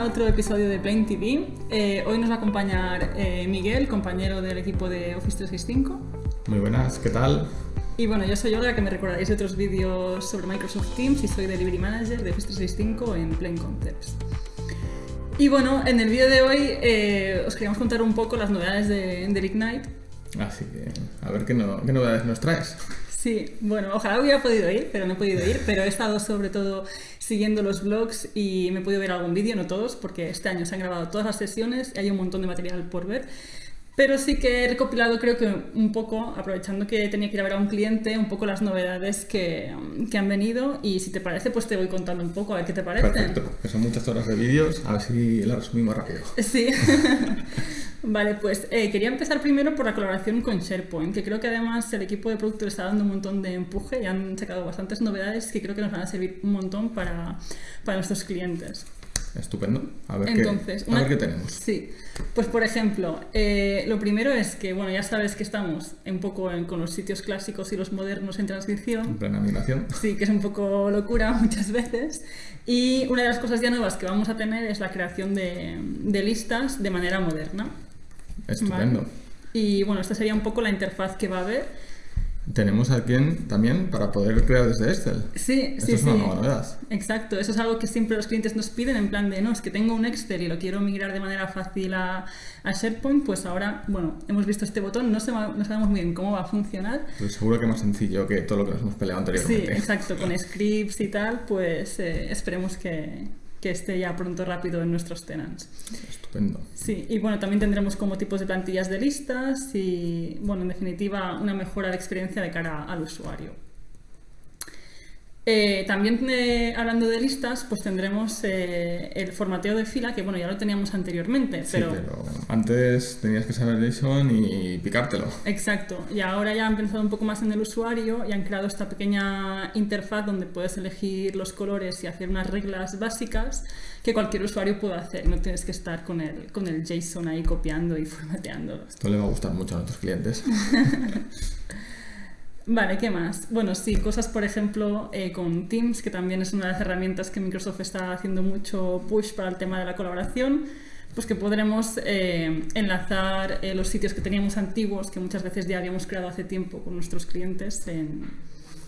a otro episodio de Plain TV. Eh, hoy nos va a acompañar eh, Miguel, compañero del equipo de Office 365. Muy buenas, ¿qué tal? Y bueno, yo soy Olga, que me recordaréis de otros vídeos sobre Microsoft Teams y soy Delivery Manager de Office 365 en Plain Concepts. Y bueno, en el vídeo de hoy eh, os queríamos contar un poco las novedades de, del Ignite. Así que, a ver qué, no- qué novedades nos traes. Sí, bueno, ojalá hubiera podido ir, pero no he podido ir, pero he estado sobre todo siguiendo los blogs y me he podido ver algún vídeo, no todos, porque este año se han grabado todas las sesiones y hay un montón de material por ver. Pero sí que he recopilado, creo que un poco, aprovechando que tenía que ir a ver a un cliente, un poco las novedades que, que han venido y si te parece, pues te voy contando un poco, a ver qué te parece. Perfecto, que son muchas horas de vídeos, a ver si las resumimos rápido. Sí. vale, pues eh, quería empezar primero por la colaboración con SharePoint, que creo que además el equipo de producto está dando un montón de empuje y han sacado bastantes novedades que creo que nos van a servir un montón para, para nuestros clientes. Estupendo, a ver, Entonces, qué, a una- ver qué tenemos. Sí, pues por ejemplo, eh, lo primero es que, bueno, ya sabes que estamos un poco en- con los sitios clásicos y los modernos en transcripción. En plena migración. Sí, que es un poco locura muchas veces. Y una de las cosas ya nuevas que vamos a tener es la creación de, de listas de manera moderna. Estupendo. ¿vale? Y bueno, esta sería un poco la interfaz que va a haber. Tenemos aquí en- también para poder crear desde Excel. Sí, Esto sí, es una sí. novedad. Exacto, eso es algo que siempre los clientes nos piden en plan de, no, es que tengo un Excel y lo quiero migrar de manera fácil a, a SharePoint, pues ahora, bueno, hemos visto este botón, no, se va- no sabemos muy bien cómo va a funcionar. Pues seguro que más sencillo que todo lo que nos hemos peleado Sí, anteriormente. exacto, con scripts y tal, pues eh, esperemos que, que esté ya pronto rápido en nuestros tenants. Estupendo. Sí, y bueno, también tendremos como tipos de plantillas de listas y, bueno, en definitiva, una mejora de experiencia de cara al usuario. Eh, también eh, hablando de listas, pues tendremos eh, el formateo de fila, que bueno, ya lo teníamos anteriormente, Sí, pero... pero antes tenías que saber JSON y picártelo. Exacto, y ahora ya han pensado un poco más en el usuario y han creado esta pequeña interfaz donde puedes elegir los colores y hacer unas reglas básicas que cualquier usuario puede hacer. No tienes que estar con el, con el JSON ahí copiando y formateándolo. Esto le va a gustar mucho a nuestros clientes. Vale, ¿qué más? Bueno, sí, cosas por ejemplo eh, con Teams, que también es una de las herramientas que Microsoft está haciendo mucho push para el tema de la colaboración, pues que podremos eh, enlazar eh, los sitios que teníamos antiguos, que muchas veces ya habíamos creado hace tiempo con nuestros clientes en,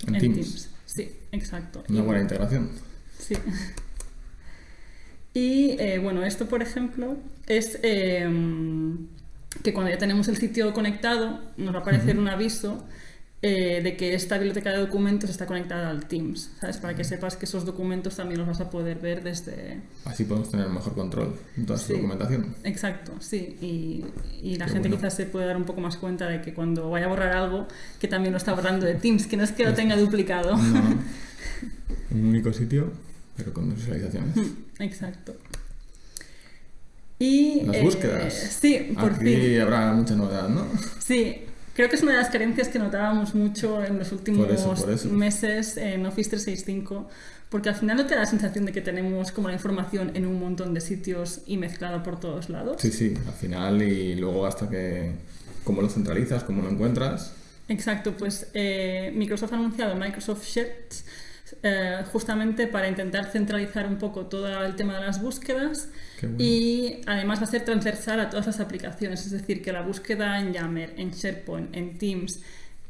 En Teams. Sí, exacto. Una Y buena integración. Sí. Y bueno, esto por ejemplo es que cuando ya tenemos el sitio conectado nos va a aparecer un aviso eh, de que esta biblioteca de documentos está conectada al Teams, ¿sabes? Para que sepas que esos documentos también los vas a poder ver desde... Así podemos tener mejor control en toda su Sí. documentación. Exacto, sí. Y, y la Qué gente bueno. quizás se puede dar un poco más cuenta de que cuando vaya a borrar algo, que también lo está borrando de Teams, que no es que lo tenga duplicado. No, un único sitio, pero con dos visualizaciones. Exacto. Y Las eh, búsquedas. sí, por Aquí fin. habrá mucha novedad, ¿no? Sí, creo que es una de las carencias que notábamos mucho en los últimos Por eso, por eso. meses en Office 365, porque al final no te da la sensación de que tenemos como la información en un montón de sitios y mezclada por todos lados. Sí, sí, al final y luego hasta que... ¿Cómo lo centralizas? ¿Cómo lo encuentras? Exacto, pues eh, Microsoft ha anunciado Microsoft Sheets eh, justamente para intentar centralizar un poco todo el tema de las búsquedas bueno. y además va a ser transversal a todas las aplicaciones, es decir, que la búsqueda en Yammer, en SharePoint, en Teams,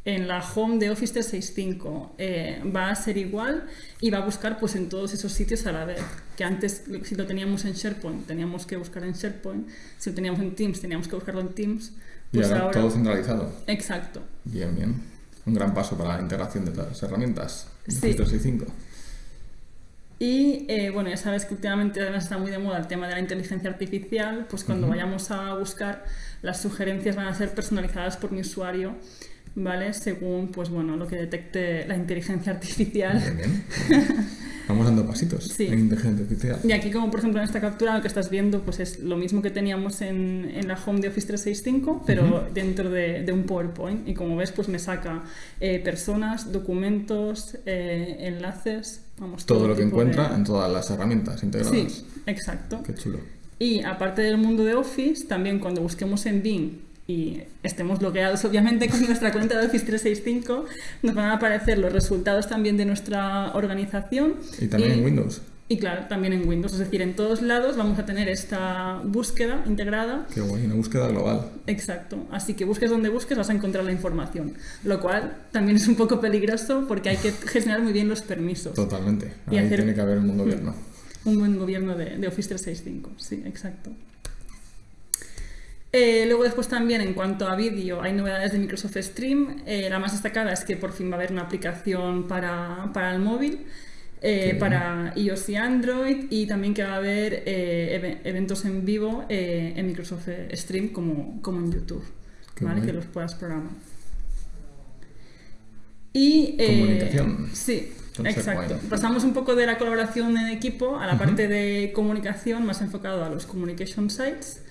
en la home de Office 365 eh, va a ser igual y va a buscar pues en todos esos sitios a la vez. Que antes, si lo teníamos en SharePoint, teníamos que buscar en SharePoint, si lo teníamos en Teams, teníamos que buscarlo en Teams. Y Pues ahora ahora, todo centralizado. exacto. Bien, bien. Un gran paso para la integración de todas las herramientas. Sí. Office 365. Y eh, bueno, ya sabes que últimamente además está muy de moda el tema de la inteligencia artificial, pues cuando vayamos a buscar, las sugerencias van a ser personalizadas por mi usuario, ¿vale? Según, pues bueno, lo que detecte la inteligencia artificial. Bien, bien. Vamos dando pasitos Sí. en inteligencia artificial. Y aquí, como por ejemplo en esta captura, lo que estás viendo, pues es lo mismo que teníamos en, en la home de Office 365, pero Ujú. dentro de, de un PowerPoint. Y como ves, pues me saca eh, personas, documentos, eh, enlaces, vamos, Todo lo que de- encuentra en todas las herramientas integradas. Sí, exacto. Qué chulo. Y aparte del mundo de Office, también cuando busquemos en Bing y estemos logueados obviamente con nuestra cuenta de Office 365, nos van a aparecer los resultados también de nuestra organización. Y también Y- en Windows. Y claro, también en Windows, es decir, en todos lados vamos a tener esta búsqueda integrada. Qué guay, una búsqueda global. Exacto, así que busques donde busques vas a encontrar la información, lo cual también es un poco peligroso porque hay que gestionar muy bien los permisos. Totalmente, Y hacer- tiene que haber un buen gobierno. Un buen gobierno de, de Office 365, sí, exacto. Eh, luego después también en cuanto a vídeo hay novedades de Microsoft Stream. Eh, la más destacada es que por fin va a haber una aplicación para, para el móvil, eh, para iOS y Android y también que va a haber eve- eventos en vivo en Microsoft Stream como, como en YouTube, ¿vale? que los puedas programar. Y, Comunicación. Sí, exacto. Pasamos un poco de la colaboración en equipo a la parte de comunicación más enfocado a los communication sites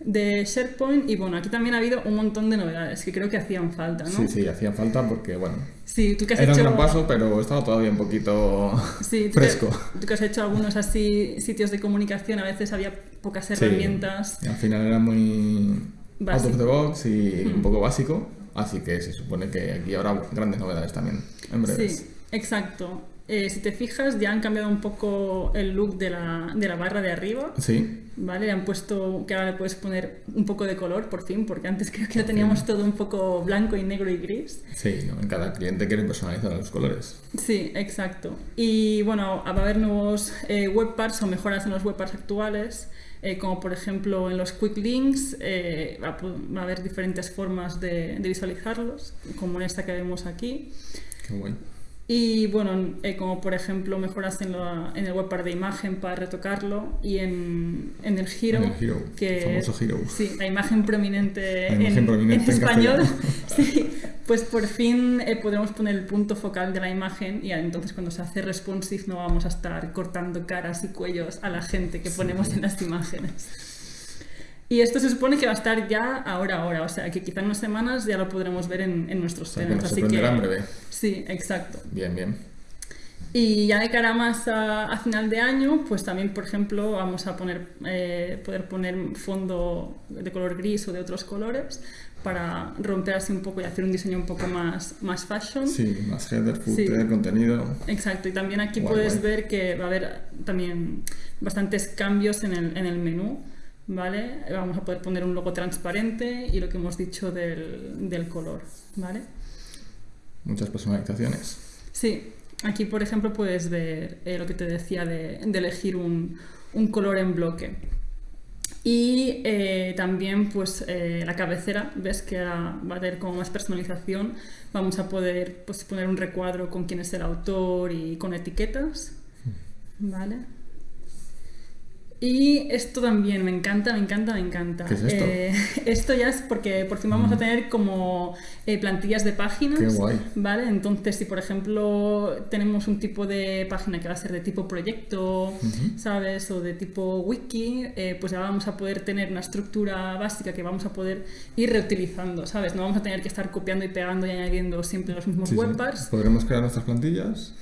de SharePoint y bueno, aquí también ha habido un montón de novedades que creo que hacían falta, ¿no? Sí, sí, hacía falta porque, bueno, Sí, tú que has era un hecho gran paso, pero estaba todavía un poquito Sí, tú que- fresco. tú que has hecho algunos así sitios de comunicación, a veces había pocas Sí, herramientas. Al final era muy Básico. out of the box y Mm. un poco básico, así que se supone que aquí habrá grandes novedades también, en breves. Sí, exacto. Eh, si te fijas, ya han cambiado un poco el look de la, de la barra de arriba. Sí, ¿Vale? Le han puesto que ahora le puedes poner un poco de color por fin, porque antes creo que lo teníamos todo un poco blanco y negro y gris. sí, ¿no? en cada cliente quiere personalizar los colores. Sí, exacto. Y bueno, va a haber nuevos eh, webparts o mejoras en los webparts actuales, eh, como por ejemplo en los quick links, eh, va, a, pu- va a haber diferentes formas de, de visualizarlos, como en esta que vemos aquí. Qué guay. Y bueno, eh, como por ejemplo mejoras en, la- en el webpart de imagen para retocarlo y en, en el Hero, En el Hero, que famoso Hero. Sí, la imagen prominente, La imagen en, prominente en en español. sí, pues por fin eh, podremos poner el punto focal de la imagen y entonces cuando se hace responsive no vamos a estar cortando caras y cuellos a la gente que Sí. ponemos en las imágenes. Y esto se supone que va a estar ya ahora, ahora, o sea que quizá en unas semanas ya lo podremos ver en, en nuestros O sea, que eventos. nos así que, sorprenderá en breve. Sí, exacto. Bien, bien. Y ya de cara más a, a final de año, pues también, por ejemplo, vamos a poner, eh, poder poner fondo de color gris o de otros colores para romper así un poco y hacer un diseño un poco más, más fashion. Sí, más header, Sí. footer, contenido. Exacto, y también aquí Guay, puedes guay. ver que va a haber también bastantes cambios en el, en el menú, ¿vale? Vamos a poder poner un logo transparente y lo que hemos dicho del, del color, ¿vale? Muchas personalizaciones. Sí, aquí por ejemplo puedes ver eh, lo que te decía de, de elegir un, un color en bloque. Y eh, también pues eh, la cabecera, ves que ahora va a tener como más personalización. Vamos a poder pues, poner un recuadro con quién es el autor y con etiquetas. ¿Vale? Y esto también me encanta, me encanta, me encanta. ¿Qué es esto? Eh, esto ya es porque por fin vamos a tener como eh, plantillas de páginas. Qué guay. ¿Vale? Entonces, si por ejemplo tenemos un tipo de página que va a ser de tipo proyecto. ¿sabes? O de tipo wiki, eh, pues ya vamos a poder tener una estructura básica que vamos a poder ir reutilizando, ¿sabes? No vamos a tener que estar copiando y pegando y añadiendo siempre los mismos Sí, sí. webparts. Podremos crear nuestras plantillas.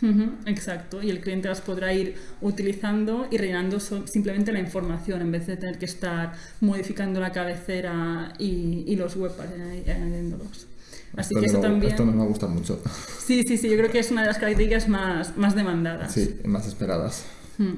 Exacto, y el cliente las podrá ir utilizando y rellenando so- simplemente la información en vez de tener que estar modificando la cabecera y, y los webparts y añadiéndolos. Así Esto que eso también... Esto nos va a gustar mucho. Sí, sí, sí, yo creo que es una de las características más, más demandadas. Sí, más esperadas. Mm.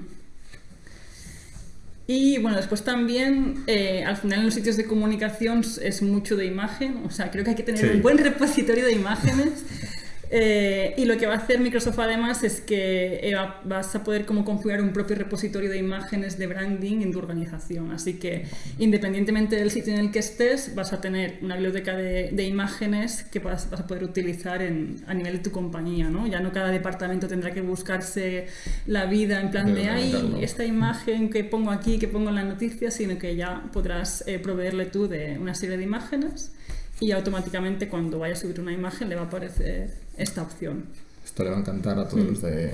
Y bueno, después también, eh, al final en los sitios de comunicación es mucho de imagen, o sea, creo que hay que tener Sí. un buen repositorio de imágenes. Eh, y lo que va a hacer Microsoft además es que eh, va- vas a poder como configurar un propio repositorio de imágenes de branding en tu organización. Así que independientemente del sitio en el que estés, vas a tener una biblioteca de, de imágenes que vas, vas a poder utilizar en- a nivel de tu compañía. ¿no? Ya no cada departamento tendrá que buscarse la vida en plan De ay, organizarlo". esta imagen que pongo aquí, que pongo en la noticia, sino que ya podrás eh, proveerle tú de una serie de imágenes y automáticamente cuando vaya a subir una imagen le va a aparecer esta opción. Esto le va a encantar a todos Mm. los de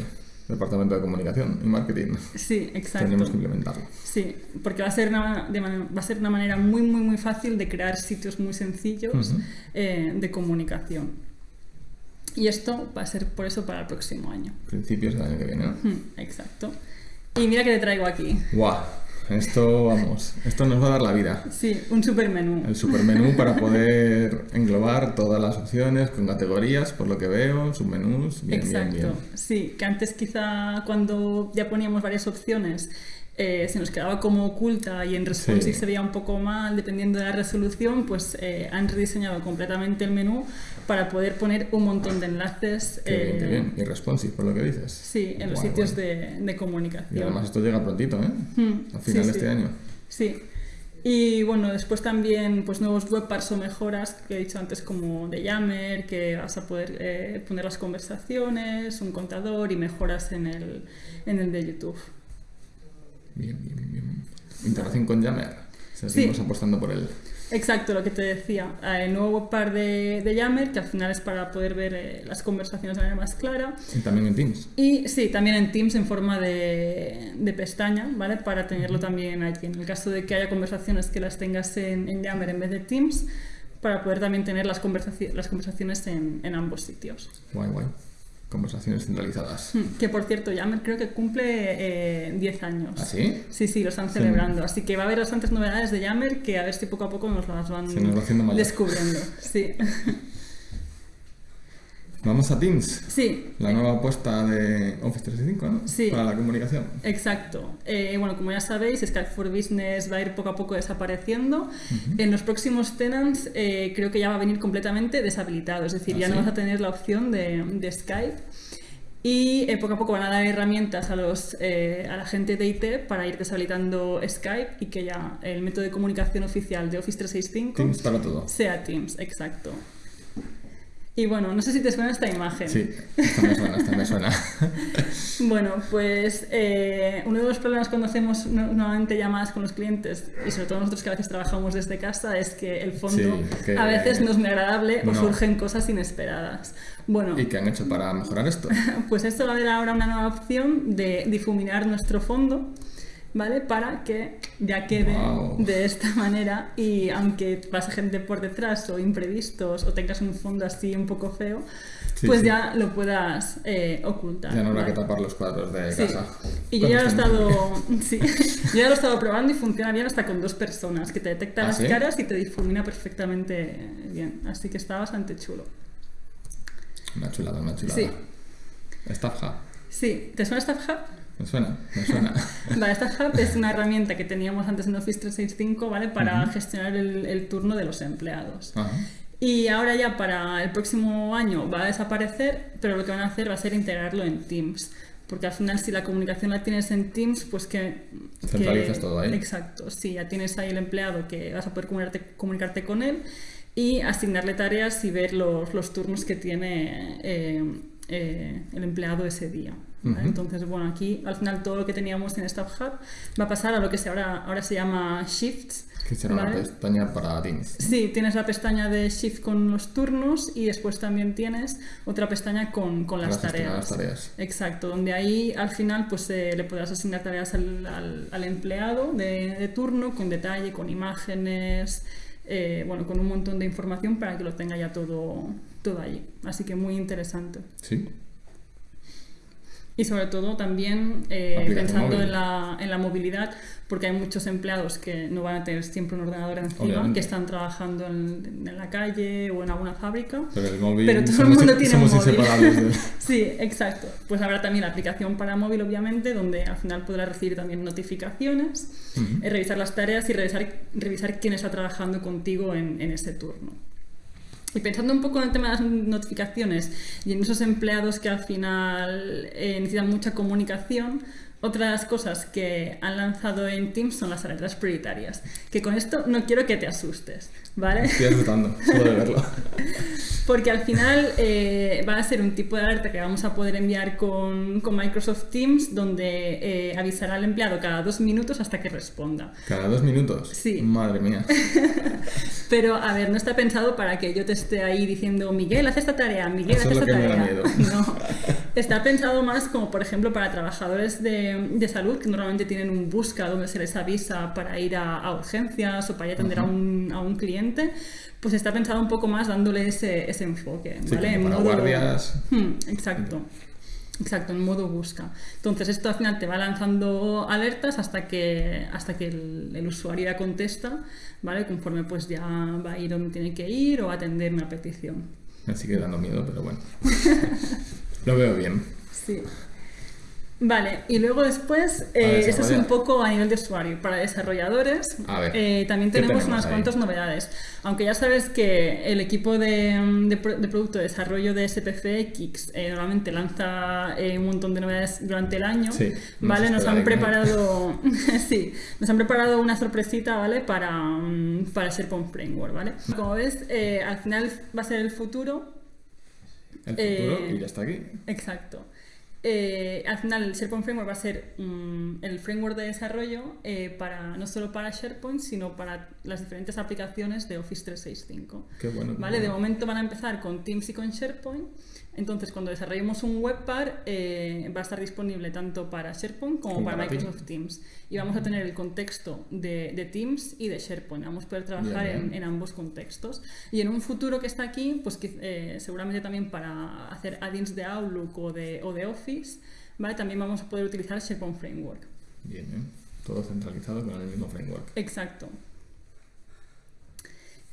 departamento de comunicación y marketing. Sí, exacto. Tenemos que implementarlo. Sí, porque va a ser una, de man- va a ser una manera muy, muy, muy fácil de crear sitios muy sencillos eh, de comunicación. Y esto va a ser por eso para el próximo año. Principios del año que viene. ¿no? Exacto. Y mira que te traigo aquí. ¡Guau! Esto, vamos, esto nos va a dar la vida. Sí, un supermenú. El supermenú para poder englobar todas las opciones con categorías, por lo que veo, submenús, bien, Exacto. bien, bien. Sí, que antes quizá cuando ya poníamos varias opciones eh, se nos quedaba como oculta y en responsive Sí. se veía un poco mal dependiendo de la resolución, pues eh, han rediseñado completamente el menú para poder poner un montón de enlaces Qué bien, qué eh, bien. Y responsive, por lo que dices. Sí, en los sitios de, de Y comunicación. además esto llega prontito, ¿eh? Mm, A sí, final de sí. este año. Sí. Y bueno, después también pues nuevos webparts o mejoras que he dicho antes como de Yammer, que vas a poder eh, poner las conversaciones, un contador y mejoras en el, en el de YouTube. Bien, bien, bien. Integración con Yammer. Seguimos Sí. apostando por él. Exacto, lo que te decía. Eh, El nuevo webpart de, de Yammer, que al final es para poder ver eh, las conversaciones de manera más clara. Y también en Teams. Y sí, también en Teams en forma de, de pestaña, ¿vale? Para tenerlo también aquí. En el caso de que haya conversaciones que las tengas en, en Yammer en vez de Teams, para poder también tener las, conversaci- las conversaciones en, en ambos sitios. Guay, guay. Conversaciones centralizadas. Hmm, Que por cierto, Yammer creo que cumple eh, 10 años. ¿Ah, sí? Sí, sí, lo están Sí. celebrando. Así que va a haber bastantes novedades de Yammer que a ver si poco a poco nos las van Se nos va descubriendo. Sí. Vamos a Teams. sí, La nueva apuesta de Office 365, ¿no? Sí. Para la comunicación. Exacto. Eh, bueno, como ya sabéis, Skype for Business va a ir poco a poco desapareciendo. En los próximos tenants eh, creo que ya va a venir completamente deshabilitado, es decir, ¿Ah, ya no sí? vas a tener la opción de, de Skype. Y eh, poco a poco van a dar herramientas a, los, eh, a la gente de IT para ir deshabilitando Skype y que ya el método de comunicación oficial de Office 365 Teams para todo. sea Teams, exacto. Y bueno, no sé si te suena esta imagen. Sí, esta me suena, esta me suena. Bueno, pues eh, uno de los problemas cuando hacemos no- normalmente llamadas con los clientes, y sobre todo nosotros que a veces trabajamos desde casa, es que el fondo Sí, que- a veces no es muy agradable o surgen cosas inesperadas. Bueno, ¿Y qué han hecho para mejorar esto? pues esto va a haber ahora una nueva opción de difuminar nuestro fondo, ¿vale? Para que ya quede de esta manera y aunque pase gente por detrás o imprevistos o tengas un fondo así un poco feo, Sí, pues sí. ya lo puedas eh, ocultar. Ya no habrá ¿vale? que tapar los cuadros de Sí. casa. Y yo ya lo he estado, sí, yo ya lo he estado probando y funciona bien hasta con dos personas, que te detecta ¿Ah, las caras y te difumina perfectamente bien. Así que está bastante chulo. Una chulada, una chulada. Sí. Staff Hub. Sí, ¿te suena StaffHub? Me suena, me suena. Vale, StaffHub es una herramienta que teníamos antes en Office 365, ¿vale? Para gestionar el, el turno de los empleados. Ajá. Y ahora ya para el próximo año va a desaparecer, pero lo que van a hacer va a ser integrarlo en Teams. Porque al final si la comunicación la tienes en Teams, pues que... Centralizas que- todo ahí. Exacto, sí, ya tienes ahí el empleado que vas a poder comunicarte, comunicarte con él y asignarle tareas y ver los, los turnos que tiene eh, eh, el empleado ese día. Entonces, bueno, aquí al final todo lo que teníamos en Staff Hub va a pasar a lo que se ahora, ahora se llama Shifts. Que será una ¿vale? pestaña para Teams. Sí, tienes la pestaña de Shift con los turnos y después también tienes otra pestaña con, con las, tareas. las tareas. Exacto, donde ahí al final pues eh, le podrás asignar tareas al, al- al empleado de, de turno con detalle, con imágenes, eh, bueno, con un montón de información para que lo tenga ya todo, todo allí. Así que muy interesante. Sí. Y sobre todo también eh, pensando en la, en la movilidad, porque hay muchos empleados que no van a tener siempre un ordenador encima, Obviamente. que están trabajando en, en la calle o en alguna fábrica. Pero el móvil. Pero todo el somos, mundo tiene un móvil. de- Sí, exacto. Pues habrá también la aplicación para móvil, obviamente, donde al final podrás recibir también notificaciones, Ujú. eh, revisar las tareas y revisar, revisar quién está trabajando contigo en, en ese turno. Y pensando un poco en el tema de las notificaciones y en esos empleados que al final eh, necesitan mucha comunicación, otra de las cosas que han lanzado en Teams son las alertas prioritarias. Que con esto no quiero que te asustes, ¿vale? Estoy disfrutando, solo de verlo. Porque al final eh, va a ser un tipo de alerta que vamos a poder enviar con, con Microsoft Teams donde eh, avisará al empleado cada dos minutos hasta que responda. Cada dos minutos. Sí. Madre mía. Pero, a ver, no está pensado para que yo te esté ahí diciendo, Miguel, haz esta tarea, Miguel, haz esta que me da tarea. miedo. No. Está pensado más como, por ejemplo, para trabajadores de, de salud que normalmente tienen un busca donde se les avisa para ir a, a urgencias o para ir a atender a, un, a un cliente. Pues está pensado un poco más dándole ese, ese enfoque, Sí, ¿vale? como para guardias. Hmm, exacto. Exacto, en modo busca. Entonces esto al final te va lanzando alertas hasta que, hasta que el, el usuario ya contesta, ¿vale? Conforme pues ya va a ir donde tiene que ir o a atender una petición. Me sigue dando miedo, pero bueno. Lo veo bien. Sí. Vale, y luego después, eh, eso es un poco a nivel de usuario. Para desarrolladores, ver, eh, también ¿qué tenemos, tenemos unas ahí? cuantas novedades. Aunque ya sabes que el equipo de, de de producto de desarrollo de SPCX eh, normalmente lanza eh, un montón de novedades durante el año, Sí, ¿vale? Nos han preparado, sí, nos han preparado una sorpresita, ¿vale? Para, mm, para SharePoint Framework, ¿vale? Como ves, al final va a ser el futuro, El futuro y ya está aquí. Exacto. Eh, al final el SharePoint Framework va a ser mm, el framework de desarrollo eh, para no solo para SharePoint, sino para las diferentes aplicaciones de Office 365. Qué bueno. ¿Vale? De bueno. momento van a empezar con Teams y con SharePoint. Entonces, cuando desarrollemos un webpar, eh, va a estar disponible tanto para SharePoint como Como para para Microsoft Teams. Teams. Y vamos a tener el contexto de, de Teams y de SharePoint. Vamos a poder trabajar Bien, en, bien. en ambos contextos. Y en un futuro que está aquí, pues que, eh, seguramente también para hacer add-ins de Outlook o de, o de Office, ¿vale? también vamos a poder utilizar SharePoint Framework. Bien, bien. Todo centralizado con el mismo framework. Exacto.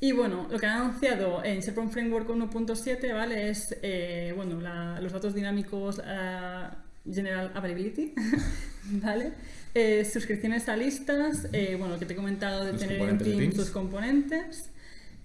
Y bueno, lo que han anunciado en SharePoint Framework 1.7, ¿vale? Es, eh, bueno, la- los datos dinámicos ah, General Availability, ¿vale? Eh, suscripciones a listas, eh, bueno, lo que te he comentado de Los tener en Teams. tus componentes.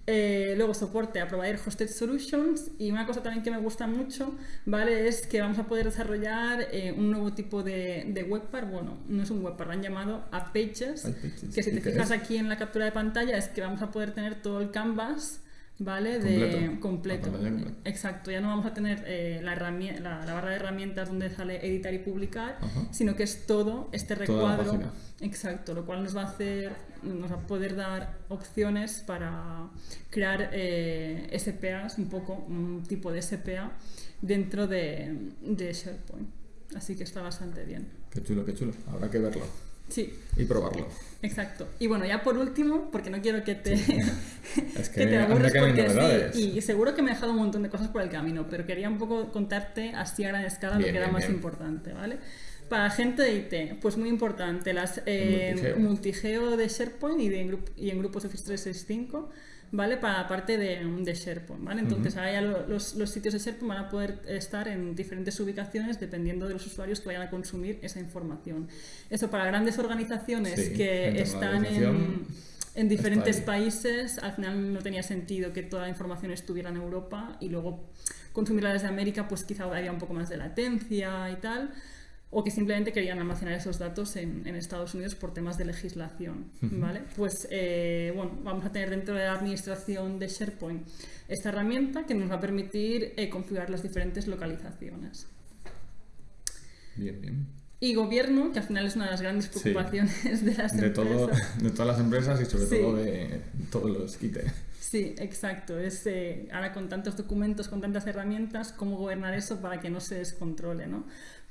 Eh, luego soporte a provider hosted solutions y una cosa también que me gusta mucho, ¿vale? Es que vamos a poder desarrollar eh, un nuevo tipo de, de webpar, bueno, no es un webpar, lo han llamado a pages, App Pages. que si ¿Y te fijas es? aquí en la captura de pantalla es que vamos a poder tener todo el canvas, ¿vale? De Completo. completo. Pantalla completa. Exacto, ya no vamos a tener eh, la, la, la barra de herramientas donde sale editar y publicar, Ajá. sino que es todo este recuadro. Exacto, lo cual nos va a hacer, nos va a poder dar opciones para crear eh, SPAs, un poco, un tipo de SPA dentro de, de SharePoint. Así que está bastante bien. Qué chulo, qué chulo. Habrá que verlo Sí, y probarlo. exacto. Y bueno, ya por último, porque no quiero que te, Es que que, te aburres porque sí, y seguro que me he dejado un montón de cosas por el camino, pero quería un poco contarte así a gran escala lo Bien, que era bien, más bien. importante, ¿vale? Para gente de IT, pues muy importante, las eh, multigeo. multigeo de SharePoint y, de grup- y en grupos Office 365, ¿vale? Para la parte de, de SharePoint, ¿vale? Entonces ahora ya lo- los, los sitios de SharePoint van a poder estar en diferentes ubicaciones dependiendo de los usuarios que vayan a consumir esa información. Eso para grandes organizaciones Sí, que están en, en diferentes países, al final no tenía sentido que toda la información estuviera en Europa y luego consumirla desde América, pues quizá había un poco más de latencia y tal, o que simplemente querían almacenar esos datos en, en Estados Unidos por temas de legislación, ¿vale? Pues, eh, bueno, vamos a tener dentro de la administración de SharePoint esta herramienta que nos va a permitir eh, configurar las diferentes localizaciones. Bien, bien. Y gobierno, que al final es una de las grandes Sí. preocupaciones de las De, todo, empresas. de todas las empresas y sobre Sí. todo de todos los quite. Sí, exacto. Es, eh, ahora con tantos documentos, con tantas herramientas, ¿cómo gobernar eso para que no se descontrole? ¿no?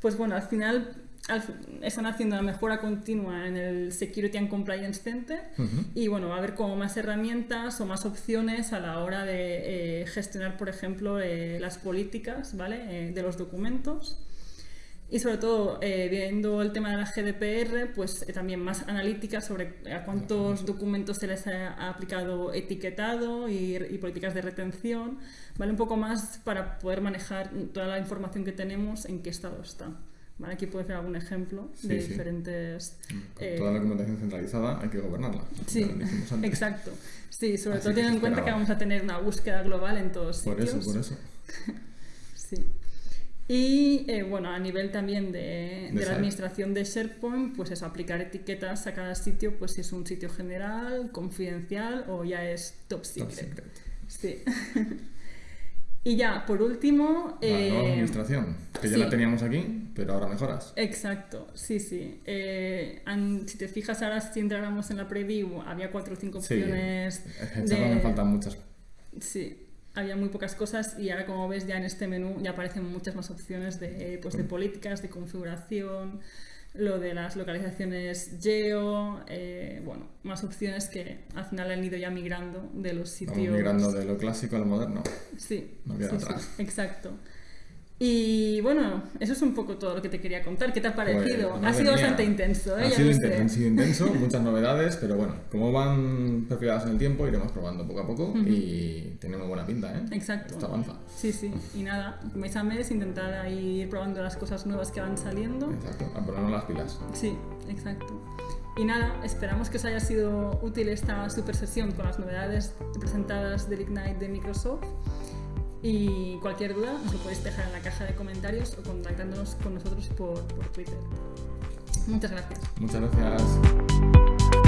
Pues bueno, al final al fi- están haciendo la mejora continua en el Security and Compliance Center y bueno, va a haber como más herramientas o más opciones a la hora de eh, gestionar, por ejemplo, eh, las políticas ¿vale? Eh, de los documentos. Y sobre todo, eh, viendo el tema de la GDPR, pues eh, también más analítica sobre a cuántos documentos se les ha, aplicado etiquetado y, y políticas de retención, ¿vale? Un poco más para poder manejar toda la información que tenemos, en qué estado está. ¿Vale? Aquí puedes ver algún ejemplo de Sí, sí. diferentes... Eh, toda la documentación centralizada hay que gobernarla. Sí, exacto. Sí, sobre Así todo teniendo en cuenta que vamos a tener una búsqueda global en todos Por sitios. eso, por eso. Sí. Y eh, bueno, a nivel también de, de la administración de SharePoint, pues eso, aplicar etiquetas a cada sitio, pues si es un sitio general, confidencial o ya es top Top secret. secret. Sí. y ya, por último... La nueva eh, administración, que ya sí. la teníamos aquí, pero ahora mejoras. Exacto, sí, sí. Eh, si te fijas ahora, si entráramos en la preview, había cuatro o cinco Sí, opciones Esta me faltan muchas. Sí, había muy pocas cosas y ahora como ves ya en este menú ya aparecen muchas más opciones de, pues, de políticas, de configuración, lo de las localizaciones geo, eh, bueno, más opciones que al final han ido ya migrando de los sitios. Vamos migrando de lo clásico a lo moderno. Sí, No queda sí, sí, atrás. exacto. Y bueno, eso es un poco todo lo que te quería contar. ¿Qué te ha parecido? Pues, ha sido mía. bastante intenso, ¿eh? Ha sido, inten- ha sido intenso, muchas novedades, pero bueno, como van perfiladas en el tiempo, iremos probando poco a poco y tiene muy buena pinta, ¿eh? Exacto. Esto avanza. Sí, sí. Y nada, mes a mes intentar ahí ir probando las cosas nuevas que van saliendo. Exacto, a ponernos las pilas. Sí, exacto. Y nada, esperamos que os haya sido útil esta super sesión con las novedades presentadas del Ignite de Microsoft. Y cualquier duda nos lo podéis dejar en la caja de comentarios o contactándonos con nosotros por, por Twitter. Muchas gracias. Muchas gracias.